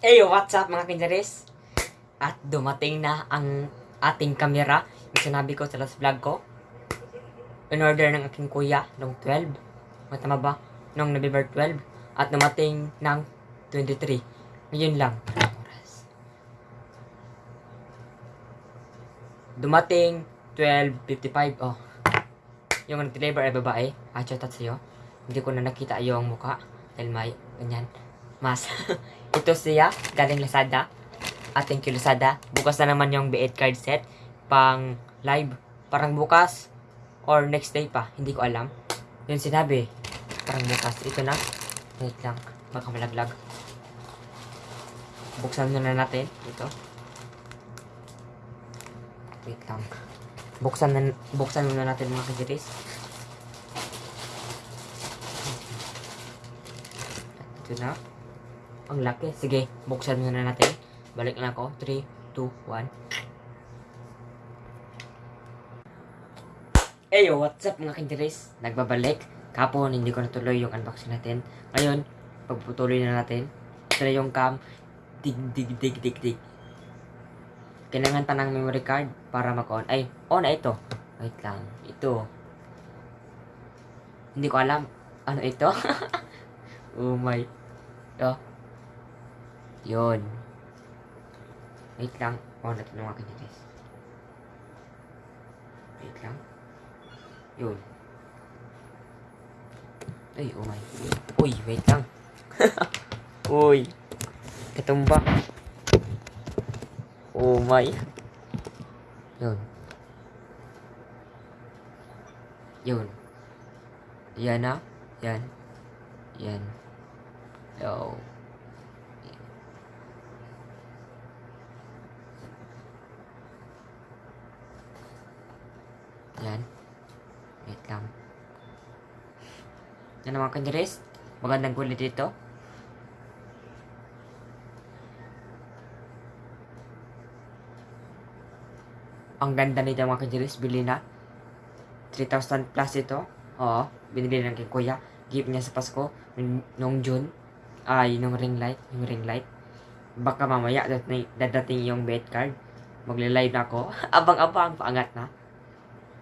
Hey, what's up mga kinjaris? At dumating na ang ating kamera. Yung sinabi ko sa last vlog ko. In order ng aking kuya noong 12. Matama ba? Noong November 12. At dumating ng 23. Ngayon lang. Dumating 12.55. Oh. Yung nag-deliver ay babae. Ah, chat sa'yo. Hindi ko na nakita yung mukha. Dahil may ganyan. Mas. Ito siya, galing Lazada. At thank you Lazada. Bukas na naman yung B8 card set. Pang live. Parang bukas. Or next day pa. Hindi ko alam. Yun sinabi. Parang bukas. Ito na. Wait lang. Baka malaglag. Buksan muna natin. Ito. Wait lang. Buksan na, buksan muna natin mga kajiris. Ito na. Ang laki. Sige, buksan muna natin. Balik na ako. 3, 2, 1. Eyo, what's up mga kindiris? Nagbabalik. Kapon, hindi ko natuloy yung unboxing natin. Ngayon, pagputuloy na natin. Ito na yung cam. Dig, dig, dig, dig, dig. Kailangan pa ng memory card para mag-on. Ay, on na ito. Wait lang. Ito. Hindi ko alam. Ano ito? oh my. Oh. Yun. Wait lang. Oh, natin mga kanilis. Wait lang. Yun. Ay, oh my. Uy, wait lang. Uy. Katumba. Oh my. Yun. Yun. Yan na. Yan. Yan. Yo. Yan. Wait lang. Yan naman kanyaris. Magandang kulit dito. Ang ganda nito mga kanyaris. Bili na. 3,000 plus ito. Oo. Binibili ng kay kuya. Gift niya sa Pasko. Noong June. Ay, nung ring light. Yung ring light. Baka mamaya dadating, yung bet card. Magle-live na ako. Abang-abang. Paangat na.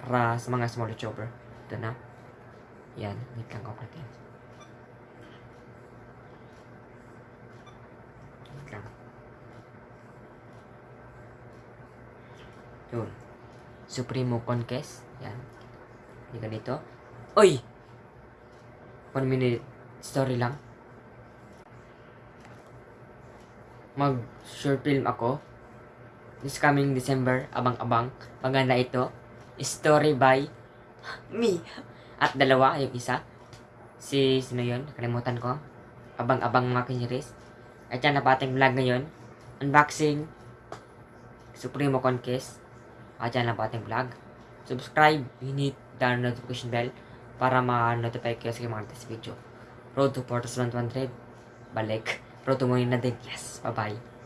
Para sa mga small chopper. Ito na. Yan. Wait lang ko natin. Wait lang. Yun. Supremo Conquest. Yan. Hindi ganito. Uy! One minute story lang. Mag short film ako. This coming December, abang-abang. Maganda ito. Story by me. At dalawa, yung isa. Si, sino yun? Nakalimutan ko. Abang-abang mga kinyiris. At yan na pa ating vlog ngayon. Unboxing. Supremo Conquest. At yan lang po ating vlog. Subscribe, hit the notification bell para ma-notify kayo sa mga latest video. Road to 4,100. Balik. Road to Moying na din. Yes. Bye-bye.